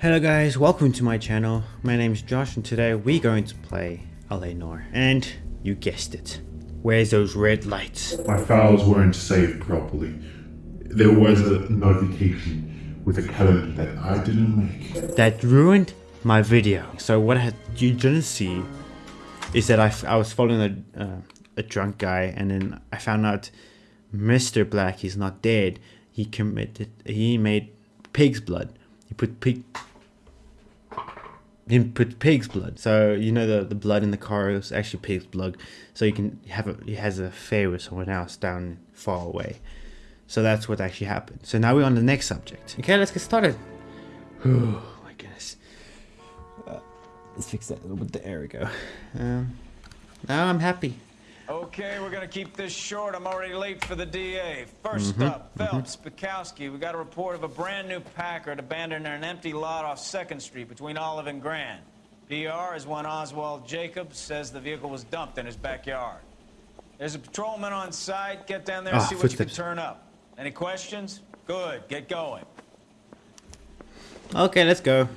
Hello guys, welcome to my channel. My name is Josh and today we're going to play LA And you guessed it. Where's those red lights? My files weren't saved properly. There was a notification with a calendar that I didn't make. That ruined my video. So what you didn't see is that I, I was following a, uh, a drunk guy and then I found out Mr. Black is not dead. He committed, he made pig's blood. He put pig, he put pig's blood. So you know the the blood in the car is actually pig's blood. So you can have a he has an affair with someone else down far away. So that's what actually happened. So now we're on the next subject. Okay, let's get started. Oh my goodness. Uh, let's fix that a little bit. There we go. Um, now I'm happy. Okay, we're gonna keep this short. I'm already late for the DA. 1st up, Phelps, Bukowski. We got a report of a brand new Packard abandoned in an empty lot off 2nd Street between Olive and Grand. PR is one Oswald Jacobs says the vehicle was dumped in his backyard. There's a patrolman on site. Get down there and Ah, see what you can turn up. Any questions? Good, get going. Okay, let's go.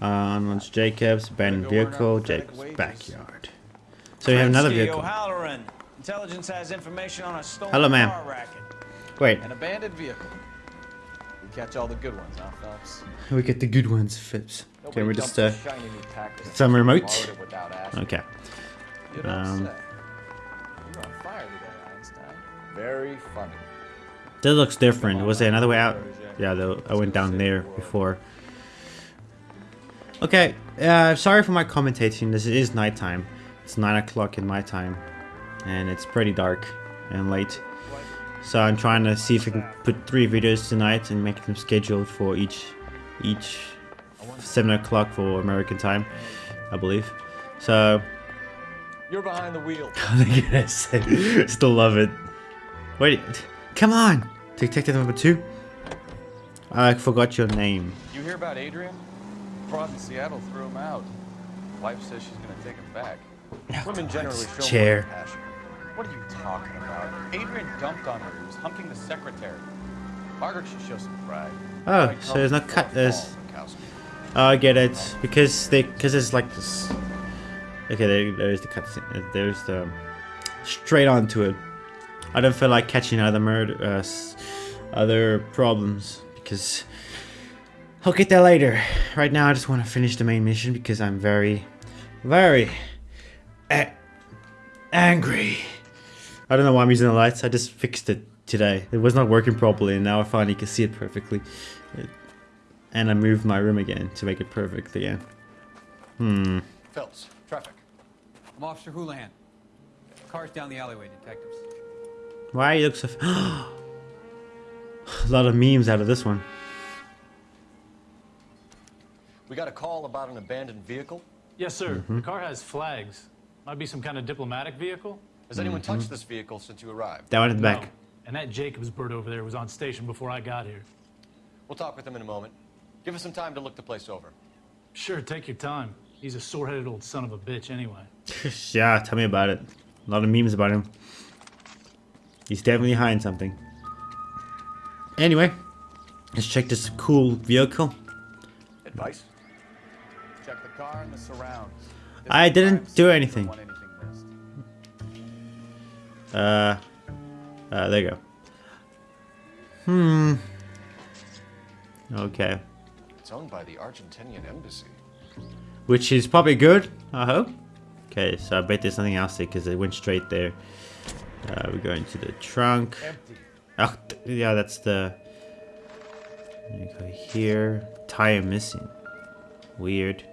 Uh, once Jacob's abandoned Gonna go earn vehicle, Jacob's backyard. So we have another vehicle. Intelligence has information on a stolen Hello, ma'am. racket. Wait, An abandoned vehicle. We catch all the good ones, huh, Phelps? we get the good ones, Phipps. Okay, Nobody we're just, uh, a shiny new Packard and some remote? borrowed it without asking. okay. Um. You're on fire today, Einstein. Very funny. That looks different. Was there another way out? Yeah, though I went down there before. Okay, uh, sorry for my commentating. This is nighttime. It's 9 o'clock in my time. And it's pretty dark and late. So I'm trying to see if I can put three videos tonight and make them scheduled for each each 7 o'clock for American time, I believe. So, You're behind the wheel. yes, still love it. Wait, come on! Detective number two? I forgot your name. You hear about Adrian? Fraud in Seattle threw him out. Wife says she's gonna take him back. Women generally show chair. passion. What are you talking about? Adrian dumped on her. He was humping the secretary. Margaret should show some pride. Oh, Like so there's no cut. There's. Oh, I get it because they because it's like this. Okay, there, there's the cutscene. There's the straight on to it. I don't feel like catching other murder, uh, other problems because I'll get there later. Right now, I just want to finish the main mission because I'm very, very a- angry. I don't know why I'm using the lights. I just fixed it today. It was not working properly, and now I finally can see it perfectly. It- and I moved my room again to make it perfect again. Hmm. Phelps, traffic. I'm Officer Houlihan. Cars down the alleyway, detectives. Why you look so? A lot of memes out of this one. We got a call about an abandoned vehicle. Yes, sir. The car has flags. Might be some kind of diplomatic vehicle. Has anyone mm-hmm. touched this vehicle since you arrived? That one at the No. back. And that Jacobs bird over there was on station before I got here. We'll talk with him in a moment. Give us some time to look the place over. Sure, take your time. He's a sore-headed old son of a bitch anyway. yeah, tell me about it. A lot of memes about him. He's definitely hiding something. Anyway, let's check this cool vehicle. Advice? Check the car and the surrounds. This I didn't do anything. don't want anything missed. Uh, uh, there you go. Hmm. Okay. It's owned by the Argentinian embassy. Which is probably good, I hope. Okay, so I bet there's something else there because it went straight there. Uh, we go into the trunk. Empty. Oh, th- yeah, that's the. We go here. Tire missing. Weird.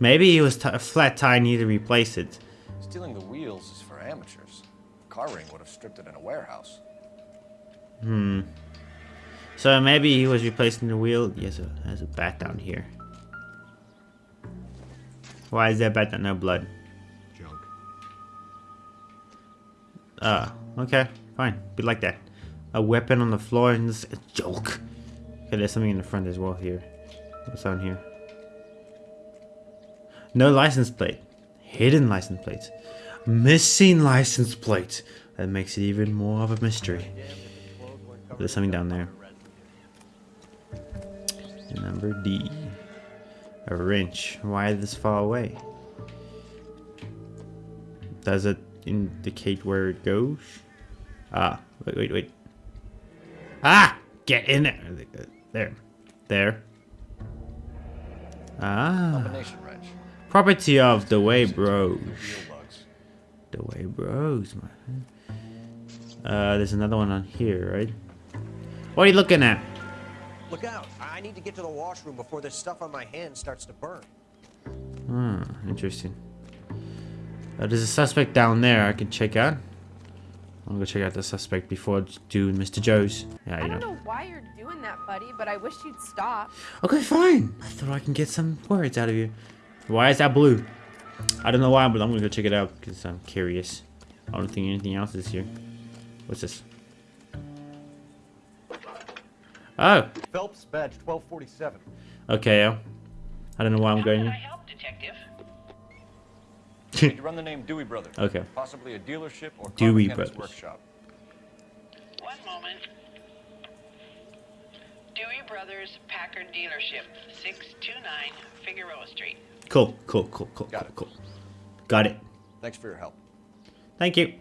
Maybe it was t- a flat tire, need to replace it. Stealing the wheels is for amateurs. Car ring would have stripped it in a warehouse. Hmm. So maybe he was replacing the wheel. Yes, a, there's a bat down here. Why is there a bat down? No blood. Junk. Ah, okay, fine. Be like that. A weapon on the floor and this a joke. Okay, there's something in the front as well here. What's on here? No license plate. Hidden license plate. Missing license plate. That makes it even more of a mystery. There's something down there. Number D. A wrench. Why this far away? Does it indicate where it goes? Ah, wait, wait, wait. Ah! Get in there! There. There. Ah. Combination wrench. Property of the way bros. The way bros, man. Uh, there's another one on here, right? What are you looking at? Look out! I need to get to the washroom before this stuff on my hands starts to burn. Hmm, interesting. Uh, there's a suspect down there I can check out. I'm gonna go check out the suspect before doing Mr. Joe's. Yeah, I you don't know. know why you're doing that, buddy, but I wish you'd stop. Okay, fine. I thought I can get some words out of you. Why is that blue? I don't know why, but I'm gonna go check it out because I'm curious. I don't think anything else is here. What's this? Oh, Phelps, badge 1247. okay. I don't know why I'm going here. help, detective? You run the name Dewey Brothers. Okay. Possibly a dealership or car Dewey Brothers. workshop. One moment. Dewey Brothers Packard Dealership, 629 Figueroa Street. Cool, cool, cool, cool, Got cool, it. cool. Got it. Thanks for your help. Thank you.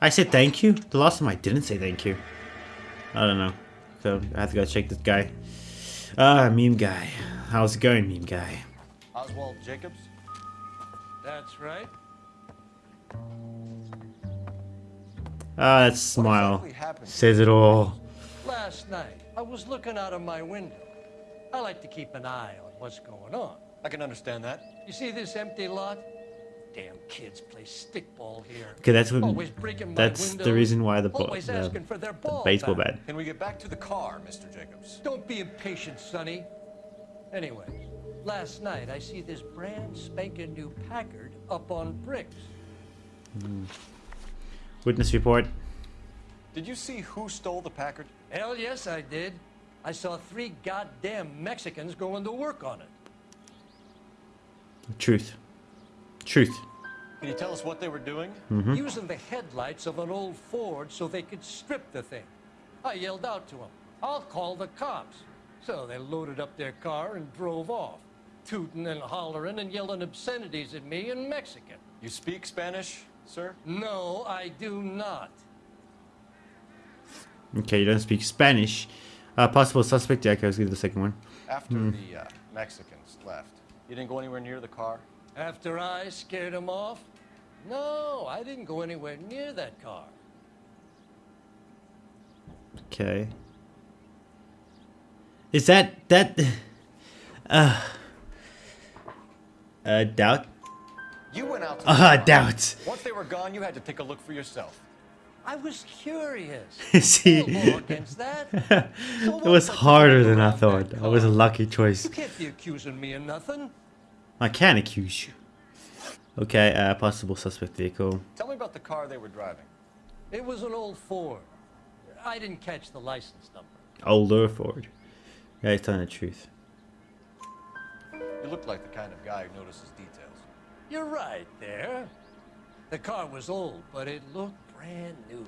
I said thank you. The last time I didn't say thank you. I don't know. So I have to go check this guy. Ah, meme guy. How's it going, meme guy? Oswald Jacobs? That's right. Ah, that smile exactly happened? says it all. Last night, I was looking out of my window. I like to keep an eye on what's going on. I can understand that. You see this empty lot? Damn kids play stickball here. Okay, that's what. Always breaking my That's the reason why the ball, always the, for their the baseball bat. Can we get back to the car, Mr. Jacobs? Don't be impatient, Sonny. Anyway, last night I see this brand spanking new Packard up on bricks. Hmm. Witness report. Did you see who stole the Packard? Hell yes, I did. I saw three goddamn Mexicans going to work on it. Truth. Truth. Can you tell us what they were doing? Mm-hmm. using the headlights of an old Ford so they could strip the thing. I yelled out to them, I'll call the cops. So they loaded up their car and drove off, tooting and hollering and yelling obscenities at me in Mexican. You speak Spanish, sir? No, I do not. Okay, you don't speak Spanish. Uh, possible suspect. Yeah, okay, let's give the second one. After Hmm. the uh, Mexicans left, you didn't go anywhere near the car? After I scared them off? No, I didn't go anywhere near that car. Okay. Is that that? Uh. Uh, doubt. You went out to Uh, car. doubt. Once they were gone, you had to take a look for yourself. I was curious. See, No that. So it was what if I harder than I thought. that That was a lucky choice. You can't be accusing me of nothing. I can't accuse you. Okay, uh, possible suspect vehicle. Tell me about the car they were driving. It was an old Ford. I didn't catch the license number. Older Ford. Yeah, he's telling the truth. You look like the kind of guy who notices details. You're right there. The car was old, but it looked brand new.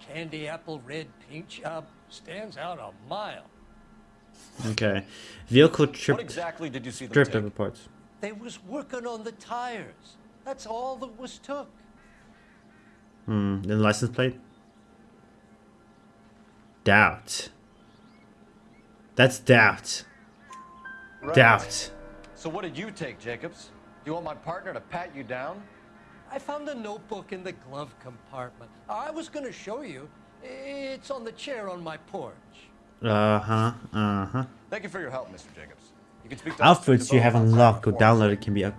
Candy apple red paint job stands out a mile. Okay. Vehicle trip. What exactly did you see them Stripped take? parts. They was working on the tires. That's all that was took. Hmm. Then license plate. Doubt. That's doubt. Right. Doubt. So what did you take, Jacobs? Do you want my partner to pat you down? I found a notebook in the glove compartment. I was going to show you. It's on the chair on my porch. Uh huh. Uh huh. Thank you for your help, Mr. Jacobs. You can speak to Outfits Officer you have DeVoe unlocked or outside the downloaded can be yeah,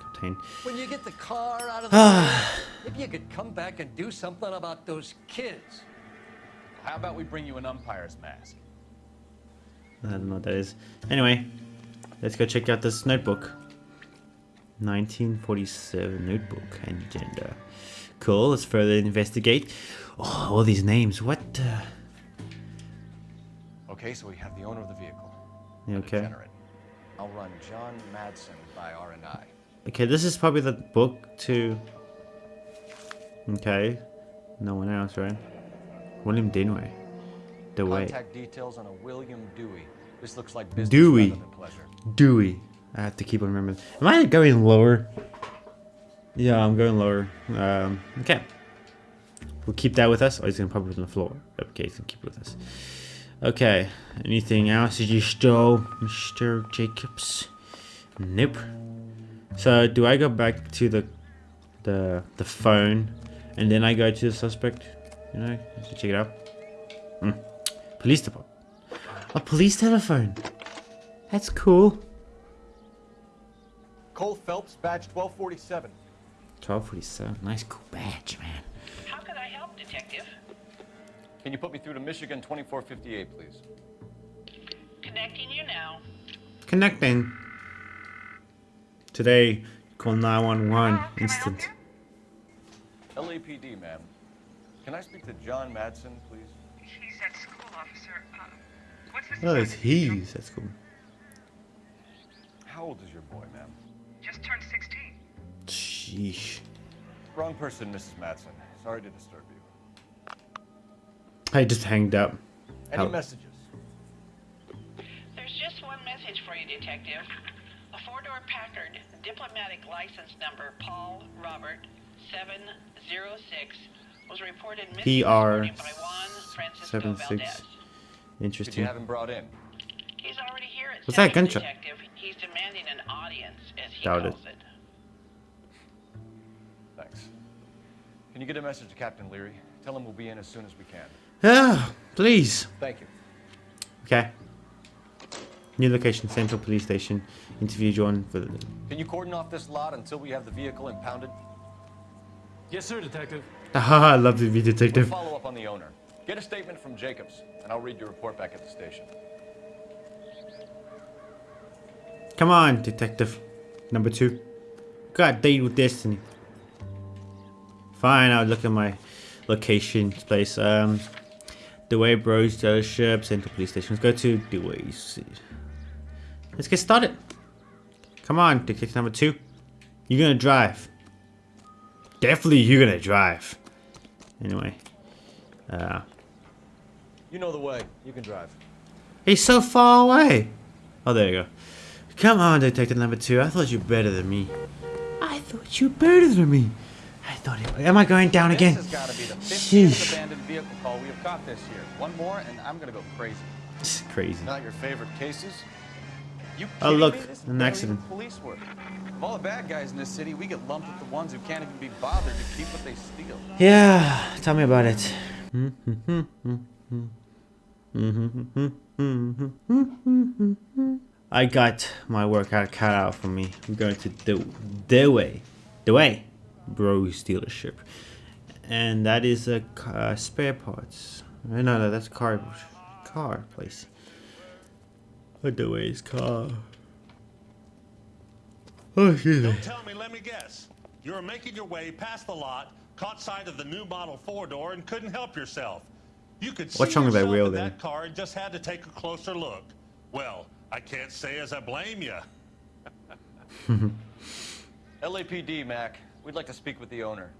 obtained. When you get the car out of the way, if you could come back and do something about those kids. How about we bring you an umpire's mask? I don't know what that is. Anyway, let's go check out this notebook. 1947 notebook and agenda. Cool, let's further investigate. Oh, all these names. What? Uh... Okay, so we have the owner of the vehicle. Okay. degenerate. I'll run John Madsen by R&I. Okay, this is probably the book to. Okay. No one else, right? William Dinway. The way. Contact details on a William Dewey. This looks like business Dewey. pleasure. Dewey. I have to keep on remembering. Am I going lower? Yeah, I'm going lower. Um, okay. We'll keep that with us. Oh, he's gonna pop it on the floor. Okay, he's gonna keep it with us. Okay. Anything else that you stole, Mr. Jacobs? Nope. So do I go back to the the the phone and then I go to the suspect? You know, to check it out. Hmm. Police department. A police telephone. That's cool. Cole Phelps, badge 1247. 1247. Nice cool badge, man. How can I help, Detective? Can you put me through to Michigan 2458, please? Connecting you now. Connecting. Today, call 911 instant. LAPD, ma'am. Can I speak to John Madsen, please? He's at school, officer. Uh, what's this Oh, it's he's. at school. How old is your boy, ma'am? Just turned 16. Sheesh. Wrong person, Mrs. Madsen. Sorry to disturb you. I just hanged up. Any How- messages? There's just one message for you, Detective. A four-door Packard, diplomatic license number Paul Robert 706, was reported missing PR morning by Juan Francisco seven six. Valdez. Did you Interesting. have him brought in? He's already here at What's that second, gunshot? Detective. He's demanding an audience, as he Doubt calls it. Thanks. Can you get a message to Captain Leary? Tell him we'll be in as soon as we can. Ah, please. Thank you. Okay. New location, Central Police Station. Interview John for the. Can you cordon off this lot until we have the vehicle impounded? Yes, sir, Detective. Ah, I love to be We'll detective. follow up on the owner. Get a statement from Jacobs, and I'll read your report back at the station. Come on, detective. Number two. Got date with destiny. Fine, I'll look at my location place. Um, Dewey Bros dealership, Central Police Station. Let's go to Dewey's. Let's get started. Come on, detective number two. You're gonna drive. Definitely, you're gonna drive. Anyway, uh, You know the way. You can drive. he's so far away. Oh, there you go. Come on, detective number two. I thought you were better than me. I thought you were better than me. I thought it. Am I going down again? This has got to be the 50th abandoned vehicle call we have caught this year. One more, and I'm going to go crazy. It's crazy. Not your favorite cases? You Oh, look, me? This is an accident. Police work. Of all the bad guys in this city, we get lumped with the ones who can't even be bothered to keep what they steal. Yeah, tell me about it. Mm-hmm. Mm-hmm. Mm-hmm. I got my workout cut out for me. I'm going to the the way, the way, Bros dealership, and that is a uh, spare parts. No, no, that's car car place. What the way is car? Oh, excuse me. Don't tell me, let me guess. You were making your way past the lot, caught sight of the new model four door, and couldn't help yourself. You could What's see wrong with that wheel then? that car and just had to take a closer look. Well, I can't say as I blame you. LAPD, Mac. We'd like to speak with the owner.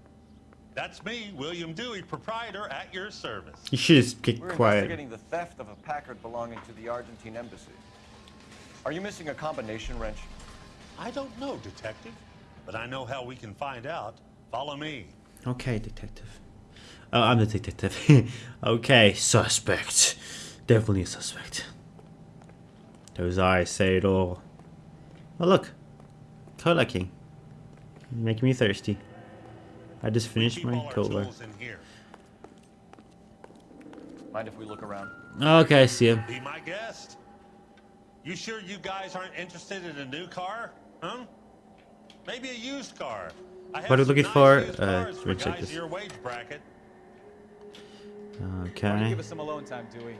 That's me, William Dewey, proprietor at your service. You should just keep We're quiet. investigating the theft of a Packard belonging to the Argentine embassy. Are you missing a combination wrench? I don't know, detective, but I know how we can find out. Follow me. Okay, detective. Oh, I'm the detective. okay, suspect. Definitely a suspect. Those eyes say it all. Oh, look. Cola King. Making me thirsty. I just finished my all cola. tools in here. Mind if we look around? Okay, I see him. Be my guest. You sure you guys aren't interested in a new car? Huh? Maybe a used car. I have What are we looking nice for? used Uh, cars for we'll check guys this. your wage bracket. Why don't you Okay. give us some alone time, Dewey?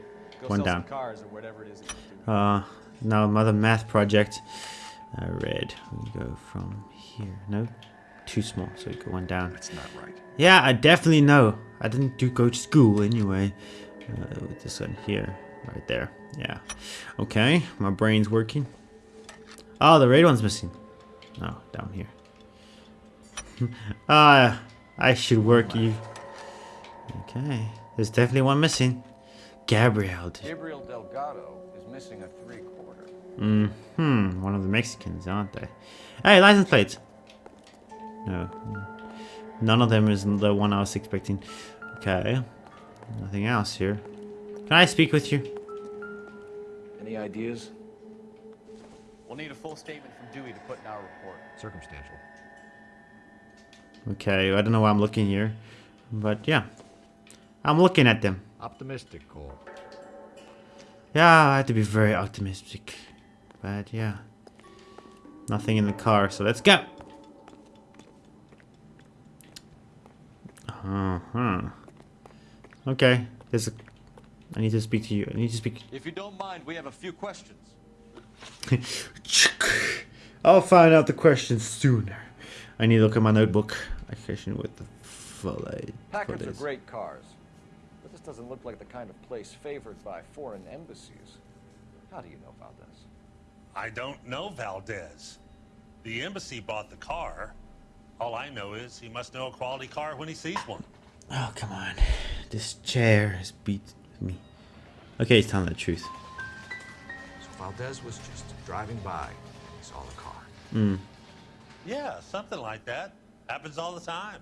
One down. cars or whatever it is that. Uh, now another math project. Uh, red. We go from here. No, too small. So we go one down. That's not right. Yeah, I definitely know. I didn't do go to school anyway. Uh, with this one here, right there. Yeah. Okay, my brain's working. Oh, the red one's missing. Oh, down here. Ah, I should work you. Okay, there's definitely one missing. Gabriel. Gabriel Delgado is missing a three-quarter. Hmm, one of the Mexicans, aren't they? Hey, license plates. No, none of them is the one I was expecting. Okay, nothing else here. Can I speak with you? Any ideas? We'll need a full statement from Dewey to put in our report. Circumstantial. Okay, I don't know why I'm looking here, but yeah, I'm looking at them. Optimistic, Cole. Yeah, I had to be very optimistic, but yeah, nothing in the car, so let's go. Uh huh. Okay, there's a. I need to speak to you. I need to speak. If you don't mind, we have a few questions. I'll find out the questions sooner. I need to look at my notebook. Occasion with the fillet. Packards are fillets. great cars, but this doesn't look like the kind of place favored by foreign embassies. How do you know Valdez? I don't know Valdez. The embassy bought the car. All I know is he must know a quality car when he sees one. Oh come on, this chair has beat me. Okay, he's telling the truth. So Valdez was just driving by. He saw the car. Hmm. Yeah, something like that. Happens all the time.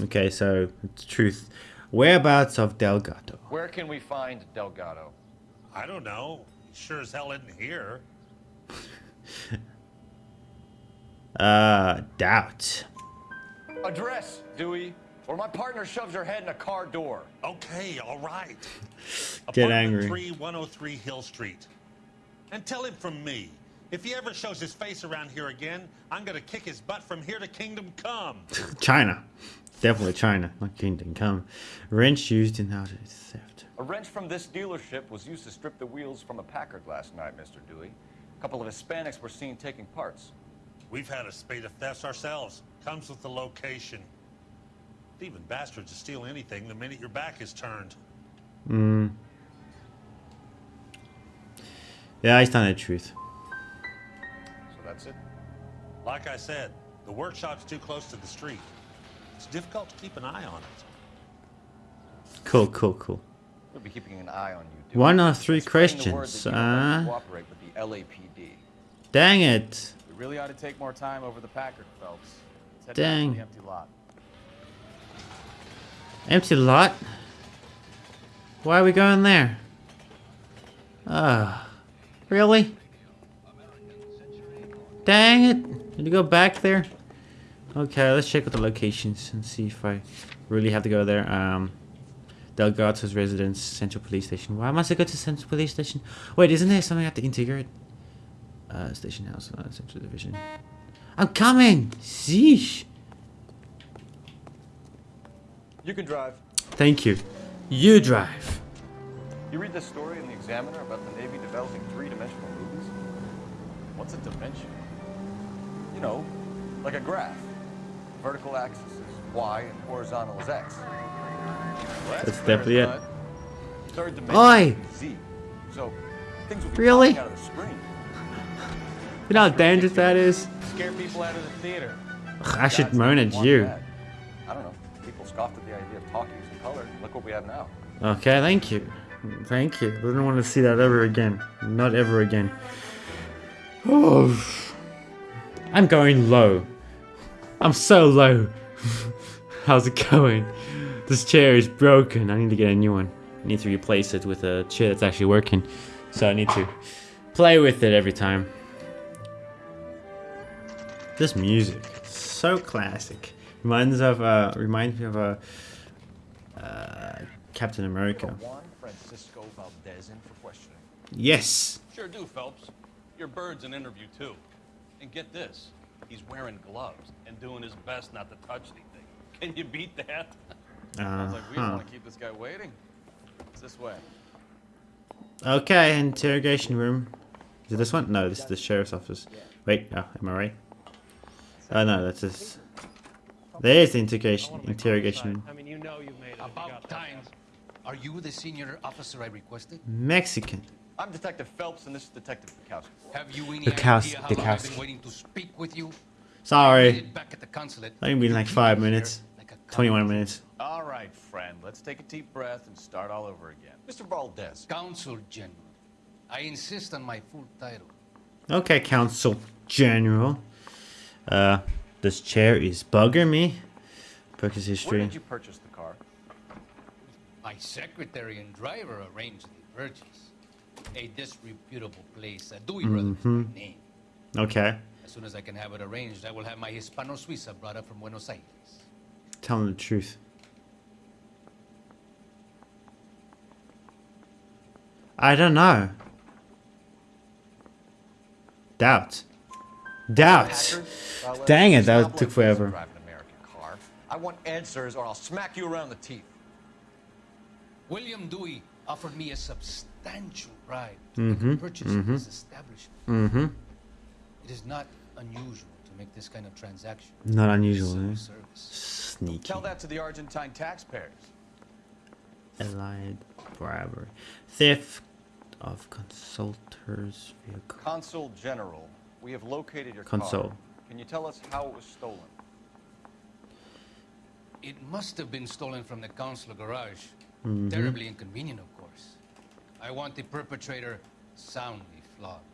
Okay, so it's truth. Whereabouts of Delgado? Where can we find Delgado? I don't know. He sure as hell isn't here. Uh, doubt. Address, Dewey, or my partner shoves her head in a car door. Okay, all right. Get Apartment angry. 3103 Hill Street. And tell him from me, if he ever shows his face around here again, I'm gonna kick his butt from here to Kingdom Come. China. Definitely China, not Kingdom Come. Wrench used in auto theft. A wrench from this dealership was used to strip the wheels from a Packard last night, Mr. Dewey. A couple of Hispanics were seen taking parts. We've had a spate of thefts ourselves. Comes with the location. Thieving bastards to steal anything the minute your back is turned. Hmm. Yeah, he's telling the truth. So that's it. Like I said, the workshop's too close to the street. It's difficult to keep an eye on it. Cool, cool, cool. We'll be keeping an eye on you. One of three And spreading the word questions. that you don't want to Uh, cooperate with the LAPD. dang it. We really ought to take more time over the Packard, Phelps. Dang. the empty lot. Empty lot? Why are we going there? Ah, really? Dang it! Did you go back there? Okay, let's check out the locations and see if I really have to go there. Um, Delgado's residence, Central Police Station. Why must I go to Central Police Station? Wait, isn't there something I have to integrate? Uh, Station House, uh, Central Division. I'm coming! Sheesh! You can drive. Thank you. You drive. You read this story in the Examiner about the Navy developing three-dimensional movies? What's a dimension? You know, like a graph. Vertical axis is y and horizontal is x. Well, That's fair, definitely it. bud. Third dimension Oi! z. So things will be Really? out of the screen. You know how dangerous that is? Scare people out of the theater. Ugh, I should moan at you. that. I don't know. People scoffed at the idea of talkies in color. Look what we have now. Okay, thank you. Thank you. I don't want to see that ever again. Not ever again. Oh, I'm going low. I'm so low. How's it going? This chair is broken. I need to get a new one. I need to replace it with a chair that's actually working. So I need to play with it every time. This music, so classic. Reminds of uh, reminds me of a uh, Captain America. Juan Francisco Valdez in for questioning. Yes. Sure do, Phelps. Your bird's an interview, too. And get this, he's wearing gloves and doing his best not to touch anything. Can you beat that? I was like we don't Uh-huh. want to keep this guy waiting. It's this way. Okay, interrogation room. Is it this one? No, this is the sheriff's office. Wait, oh, am I right? Oh no, that's this. There's the interrogation interrogation room. I mean, you know you've made it. About time. Are you the senior officer I requested? Mexican. I'm Detective Phelps, and this is Detective Bukowski. Have you any Bukows- idea how long I've been waiting to speak with you? Sorry. made it back at the consulate. Only been like five minutes. 21 minutes. All right, friend. Let's take a deep breath and start all over again. Mr. Valdez. Consul General. I insist on my full title. Okay, Consul General. Uh, this chair is bugging me. Purchase Where history. did you purchase the car? My secretary and driver arranged the purchase. A disreputable place. A Dewey Mhm. by name. Okay. As soon as I can have it arranged, I will have my Hispano Suiza brought up from Buenos Aires. Tell him the truth. I don't know. Doubt. Doubt. Dang it, that took forever. Drive an American car. I want answers, or I'll smack you around the teeth. William Dewey offered me a substantial bribe Mhm, to purchase mhm. his establishment. Mm-hmm. It is not unusual to make this kind of transaction. Not unusual, eh? Service. Sneaky. Tell that to the Argentine taxpayers. Allied bribery. Theft of consultors vehicle. Consul General, we have located your Consul. car. Can you tell us how it was stolen? It must have been stolen from the consular garage. Mhm. Terribly inconvenient, of course. I want the perpetrator soundly flogged.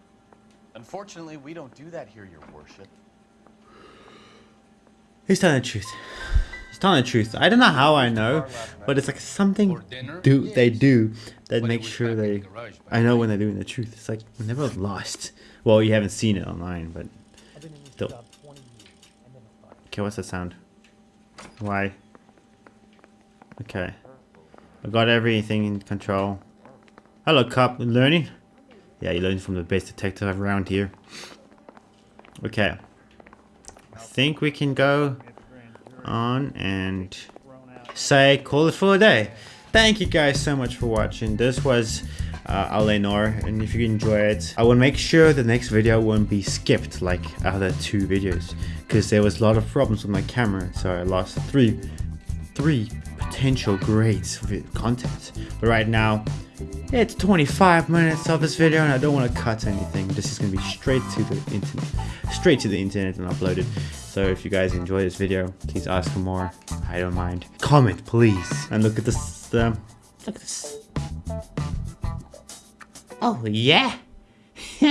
Unfortunately, we don't do that here, Your Worship. He's telling the truth. He's telling the truth. I don't know how I know, but it's like something do they do that makes sure they. I know when they're doing the truth. It's like never lost. Well, you haven't seen it online, but still. Okay, what's that sound? Why? Okay. I got everything in control. Hello, cop. You learning? Yeah, you're learning from the best detective around here. Okay. I think we can go on and say call it for a day. Thank you guys so much for watching. This was uh, L.A. Noire, and if you enjoy it, I will make sure the next video won't be skipped like other two videos, because there was a lot of problems with my camera, so I lost three, three potential great vi- content. But right now, it's 25 minutes of this video, and I don't want to cut anything. This is gonna be straight to the internet, straight to the internet and uploaded. So if you guys enjoy this video, please ask for more. I don't mind. Comment, please. And look at this. Look at this. Oh yeah.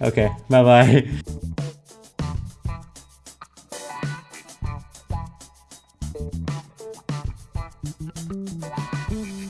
okay. Bye bye.